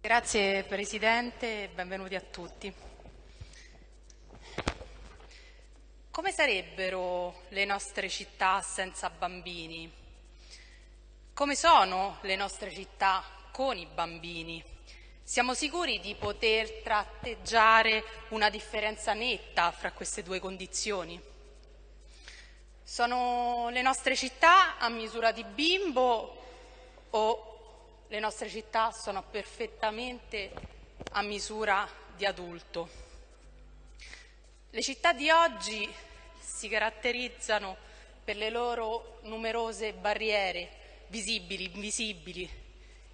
Grazie Presidente e benvenuti a tutti. Come sarebbero le nostre città senza bambini? Come sono le nostre città con i bambini? Siamo sicuri di poter tratteggiare una differenza netta fra queste due condizioni? Sono le nostre città a misura di bimbo o le nostre città sono perfettamente a misura di adulto? Le città di oggi si caratterizzano per le loro numerose barriere visibili, invisibili,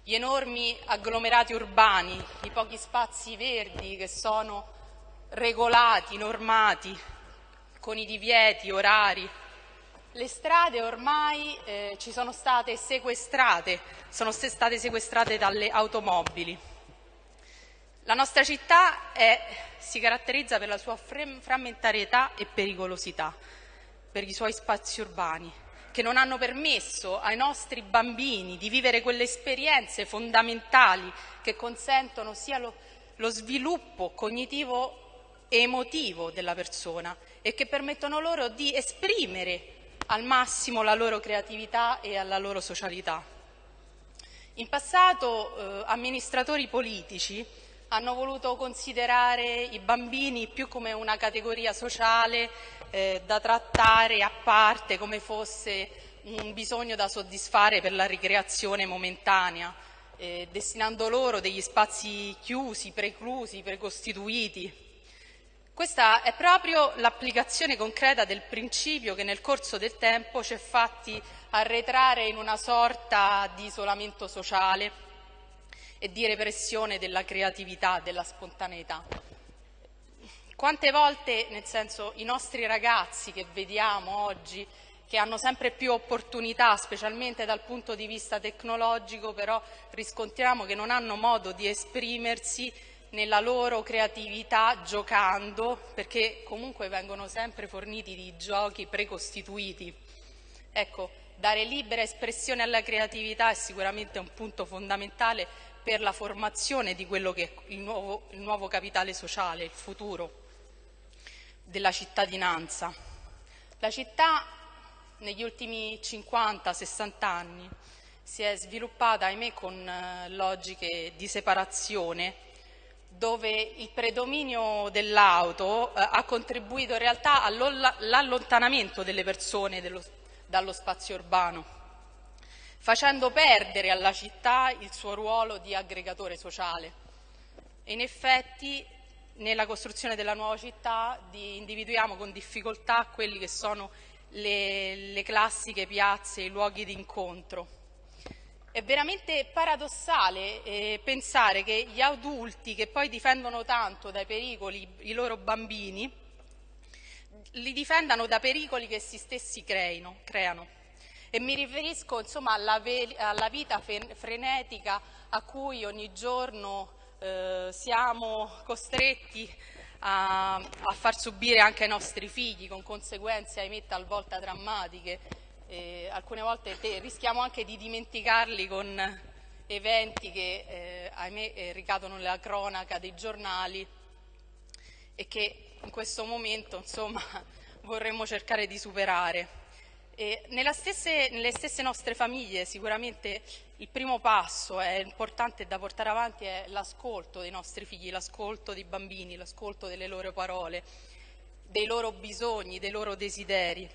gli enormi agglomerati urbani, i pochi spazi verdi che sono regolati, normati, con i divieti orari. Le strade ormai eh, ci sono state sequestrate, sono state sequestrate dalle automobili. La nostra città è, si caratterizza per la sua frammentarietà e pericolosità, per i suoi spazi urbani, che non hanno permesso ai nostri bambini di vivere quelle esperienze fondamentali che consentono sia lo, lo sviluppo cognitivo e emotivo della persona e che permettono loro di esprimere al massimo la loro creatività e la loro socialità. In passato eh, amministratori politici hanno voluto considerare i bambini più come una categoria sociale eh, da trattare a parte come fosse un bisogno da soddisfare per la ricreazione momentanea, eh, destinando loro degli spazi chiusi, preclusi, precostituiti. Questa è proprio l'applicazione concreta del principio che nel corso del tempo ci è fatti arretrare in una sorta di isolamento sociale e di repressione della creatività, della spontaneità. Quante volte, nel senso, i nostri ragazzi che vediamo oggi, che hanno sempre più opportunità, specialmente dal punto di vista tecnologico, però riscontriamo che non hanno modo di esprimersi nella loro creatività giocando, perché comunque vengono sempre forniti di giochi precostituiti. Ecco, dare libera espressione alla creatività è sicuramente un punto fondamentale per la formazione di quello che è il nuovo, il nuovo capitale sociale, il futuro della cittadinanza. La città negli ultimi 50-60 anni si è sviluppata, ahimè, con eh, logiche di separazione, dove il predominio dell'auto eh, ha contribuito in realtà all'allontanamento delle persone dello, dallo spazio urbano, facendo perdere alla città il suo ruolo di aggregatore sociale. E in effetti nella costruzione della nuova città individuiamo con difficoltà quelli che sono le, le classiche piazze, i luoghi di incontro. È veramente paradossale eh, pensare che gli adulti che poi difendono tanto dai pericoli i loro bambini, li difendano da pericoli che essi stessi creino, creano. E mi riferisco insomma, alla, alla vita frenetica a cui ogni giorno eh, siamo costretti a, a, far subire anche ai nostri figli con conseguenze ahimè talvolta drammatiche eh, alcune volte te, rischiamo anche di dimenticarli con eventi che eh, ahimè eh, ricadono nella cronaca dei giornali e che in questo momento insomma vorremmo cercare di superare Stesse, nelle stesse nostre famiglie sicuramente il primo passo è importante da portare avanti è l'ascolto dei nostri figli, l'ascolto dei bambini, l'ascolto delle loro parole, dei loro bisogni, dei loro desideri.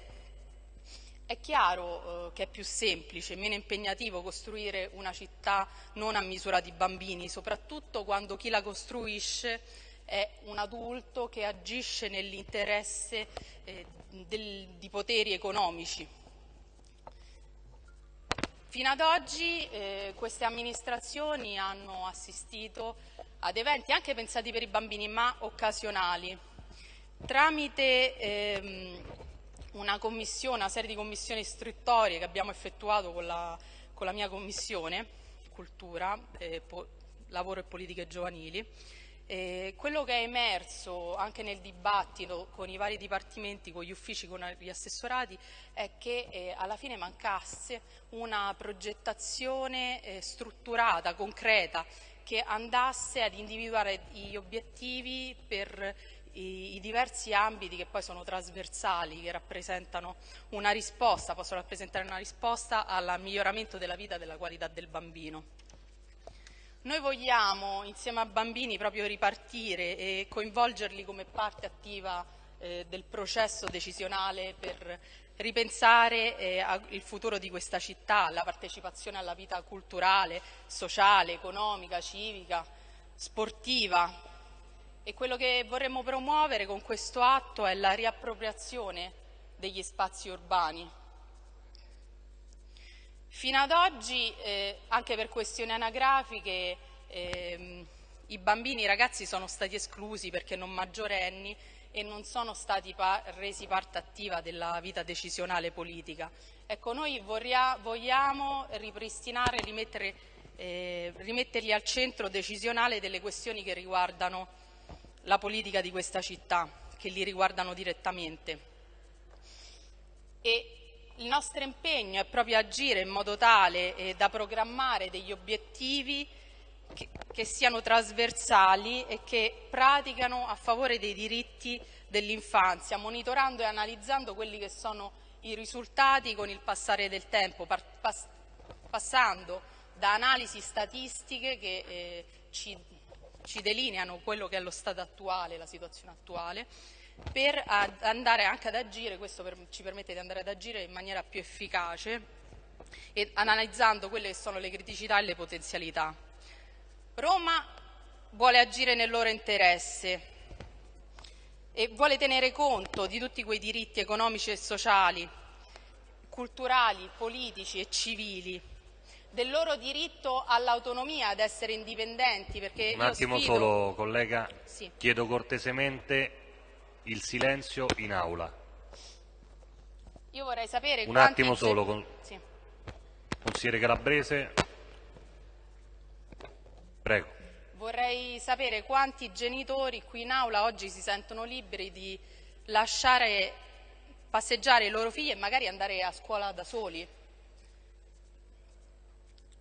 È chiaro eh, che è più semplice, meno impegnativo costruire una città non a misura di bambini, soprattutto quando chi la costruisce è un adulto che agisce nell'interesse eh, di poteri economici. Fino ad oggi eh, queste amministrazioni hanno assistito ad eventi anche pensati per i bambini ma occasionali. Tramite ehm, una una serie di commissioni istruttorie che abbiamo effettuato con la, con la mia commissione, cultura, eh, lavoro e politiche giovanili, eh, quello che è emerso anche nel dibattito con i vari dipartimenti, con gli uffici, con gli assessorati, è che eh, alla fine mancasse una progettazione eh, strutturata, concreta, che andasse ad individuare gli obiettivi per i, i, diversi ambiti che poi sono trasversali, che rappresentano una risposta, possono rappresentare una risposta al miglioramento della vita e della qualità del bambino. Noi vogliamo insieme a bambini proprio ripartire e coinvolgerli come parte attiva eh, del processo decisionale per ripensare eh, il futuro di questa città, la partecipazione alla vita culturale, sociale, economica, civica, sportiva. E quello che vorremmo promuovere con questo atto è la riappropriazione degli spazi urbani, Fino ad oggi, eh, anche per questioni anagrafiche, ehm, i bambini i ragazzi sono stati esclusi perché non maggiorenni e non sono stati pa resi parte attiva della vita decisionale politica. Ecco, noi vogliamo ripristinare, rimettere, eh, rimetterli al centro decisionale delle questioni che riguardano la politica di questa città, che li riguardano direttamente. E il nostro impegno è proprio agire in modo tale eh, da programmare degli obiettivi che, che, siano trasversali e che praticano a favore dei diritti dell'infanzia, monitorando e analizzando quelli che sono i risultati con il passare del tempo, pass passando da analisi statistiche che eh, ci, ci delineano quello che è lo stato attuale, la situazione attuale, per andare anche ad agire, questo per, ci permette di andare ad agire in maniera più efficace e analizzando quelle che sono le criticità e le potenzialità. Roma vuole agire nel loro interesse e vuole tenere conto di tutti quei diritti economici e sociali, culturali, politici e civili, del loro diritto all'autonomia, ad essere indipendenti. Perché Un attimo sfido... solo, collega, sì. chiedo cortesemente il silenzio in aula. Io vorrei sapere Un attimo solo, con... sì. consigliere Calabrese. Prego. Vorrei sapere quanti genitori qui in aula oggi si sentono liberi di lasciare passeggiare i loro figli e magari andare a scuola da soli.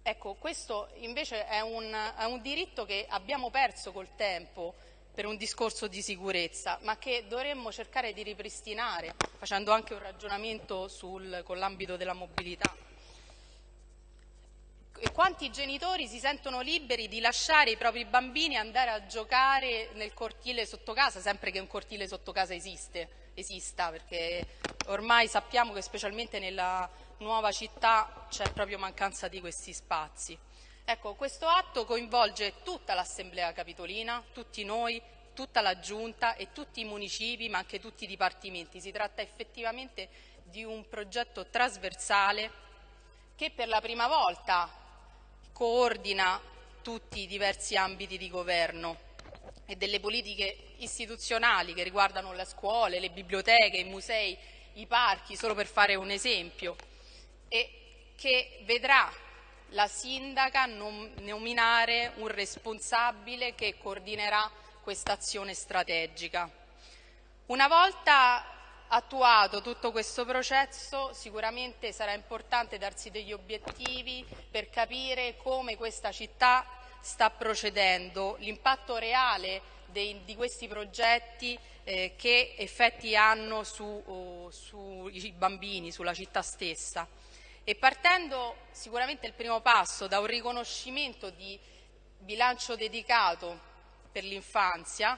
Ecco, questo invece è un, è un diritto che abbiamo perso col tempo per un discorso di sicurezza, ma che dovremmo cercare di ripristinare facendo anche un ragionamento sul, con l'ambito della mobilità. E quanti genitori si sentono liberi di lasciare i propri bambini andare a giocare nel cortile sotto casa, sempre che un cortile sotto casa esiste, esista, perché ormai sappiamo che specialmente nella nuova città c'è proprio mancanza di questi spazi. Ecco, questo atto coinvolge tutta l'Assemblea Capitolina, tutti noi, tutta la Giunta e tutti i municipi, ma anche tutti i dipartimenti. Si tratta effettivamente di un progetto trasversale che per la prima volta coordina tutti i diversi ambiti di governo e delle politiche istituzionali che riguardano le scuole, le biblioteche, i musei, i parchi, solo per fare un esempio, e che vedrà la sindaca nominare un responsabile che coordinerà questa azione strategica. Una volta attuato tutto questo processo sicuramente sarà importante darsi degli obiettivi per capire come questa città sta procedendo, l'impatto reale dei, di questi progetti eh, che effetti hanno sui su bambini, sulla città stessa. E partendo sicuramente il primo passo da un riconoscimento di bilancio dedicato per l'infanzia,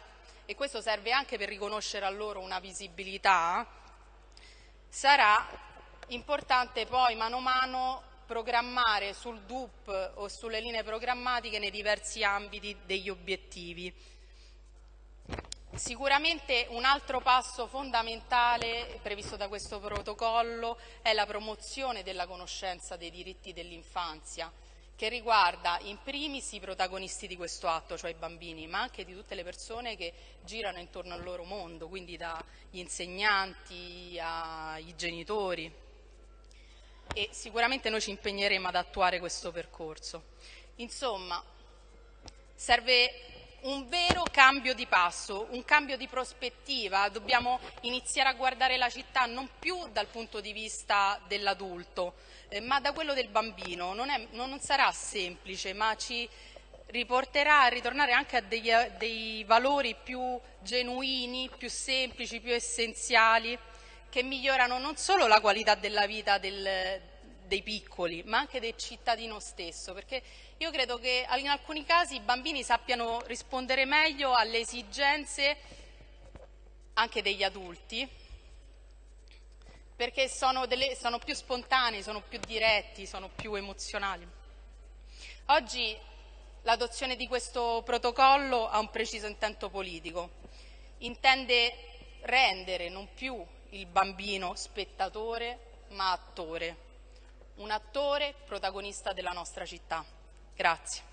e questo serve anche per riconoscere a loro una visibilità, sarà importante poi mano a mano programmare sul DUP o sulle linee programmatiche nei diversi ambiti degli obiettivi. Sicuramente un altro passo fondamentale previsto da questo protocollo è la promozione della conoscenza dei diritti dell'infanzia che riguarda in primis i protagonisti di questo atto, cioè i bambini, ma anche di tutte le persone che girano intorno al loro mondo, quindi dagli insegnanti ai genitori. E sicuramente noi ci impegneremo ad attuare questo percorso. Insomma, serve un vero cambio di passo, un cambio di prospettiva, dobbiamo iniziare a guardare la città non più dal punto di vista dell'adulto, eh, ma da quello del bambino. Non, è, non sarà semplice, ma ci riporterà a ritornare anche a degli, dei valori più genuini, più semplici, più essenziali, che migliorano non solo la qualità della vita del, dei piccoli, ma anche del cittadino stesso, perché io credo che in alcuni casi i bambini sappiano rispondere meglio alle esigenze anche degli adulti, perché sono, delle, sono più spontanei, sono più diretti, sono più emozionali. Oggi l'adozione di questo protocollo ha un preciso intento politico, intende rendere non più il bambino spettatore ma attore, un attore protagonista della nostra città. Grazie.